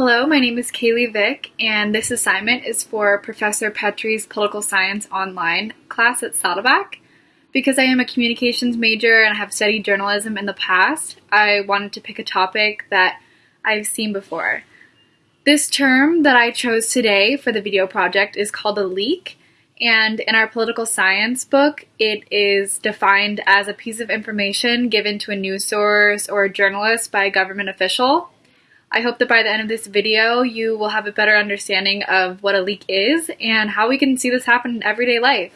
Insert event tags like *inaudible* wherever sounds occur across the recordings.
Hello, my name is Kaylee Vick, and this assignment is for Professor Petrie's Political Science Online class at Saddleback. Because I am a communications major and I have studied journalism in the past, I wanted to pick a topic that I've seen before. This term that I chose today for the video project is called a leak, and in our political science book, it is defined as a piece of information given to a news source or a journalist by a government official. I hope that by the end of this video, you will have a better understanding of what a leak is and how we can see this happen in everyday life.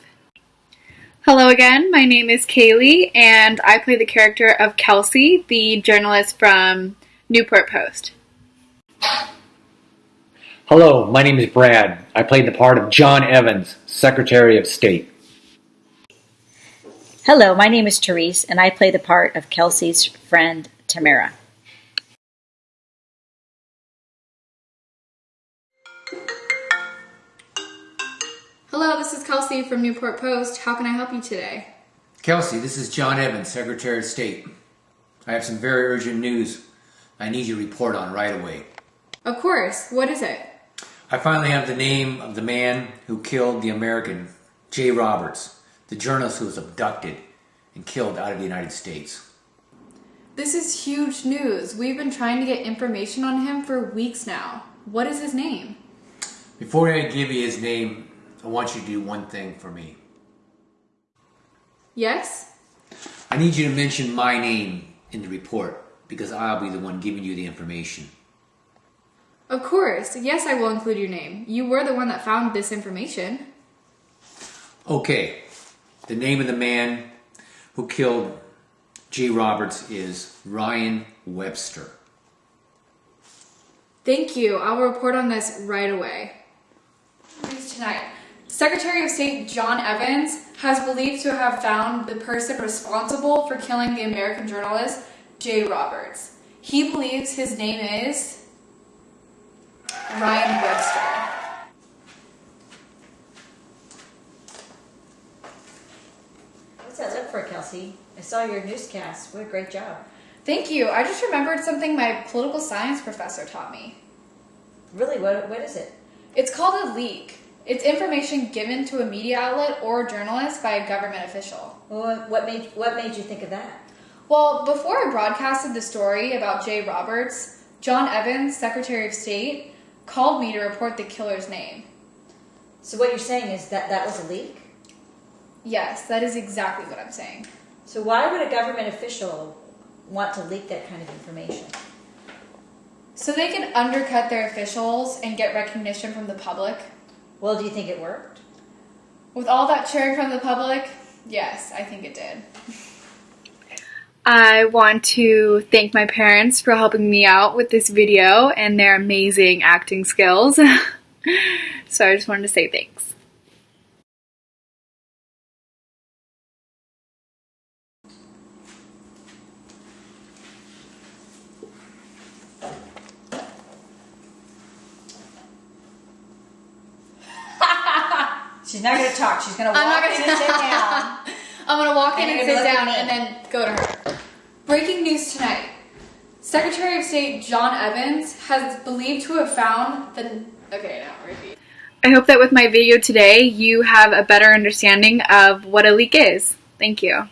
Hello again, my name is Kaylee, and I play the character of Kelsey, the journalist from Newport Post. Hello, my name is Brad. I played the part of John Evans, Secretary of State. Hello, my name is Therese, and I play the part of Kelsey's friend, Tamara. Hello, this is Kelsey from Newport Post. How can I help you today? Kelsey, this is John Evans, Secretary of State. I have some very urgent news I need you to report on right away. Of course. What is it? I finally have the name of the man who killed the American, Jay Roberts, the journalist who was abducted and killed out of the United States. This is huge news. We've been trying to get information on him for weeks now. What is his name? Before I give you his name, I want you to do one thing for me. Yes? I need you to mention my name in the report because I'll be the one giving you the information. Of course. Yes, I will include your name. You were the one that found this information. Okay. The name of the man who killed Jay Roberts is Ryan Webster. Thank you. I'll report on this right away. News tonight. Secretary of State John Evans has believed to have found the person responsible for killing the American journalist Jay Roberts. He believes his name is Ryan Webster. What's that look for, Kelsey? I saw your newscast. What a great job. Thank you. I just remembered something my political science professor taught me. Really, what, what is it? It's called a leak. It's information given to a media outlet or a journalist by a government official. Well, what made, what made you think of that? Well, before I broadcasted the story about Jay Roberts, John Evans, Secretary of State, called me to report the killer's name. So what you're saying is that that was a leak? Yes, that is exactly what I'm saying. So why would a government official want to leak that kind of information? So they can undercut their officials and get recognition from the public. Well, do you think it worked? With all that cheering from the public, yes, I think it did. I want to thank my parents for helping me out with this video and their amazing acting skills. *laughs* so I just wanted to say thanks. She's not going to talk. She's going to walk I'm not gonna- and sit down. *laughs* I'm gonna walk in And and sit down and then go to her. Breaking news tonight. Secretary of State John Evans has believed to have found the. Okay, now repeat. I hope that with my video today, you have a better understanding of what a leak is. Thank you.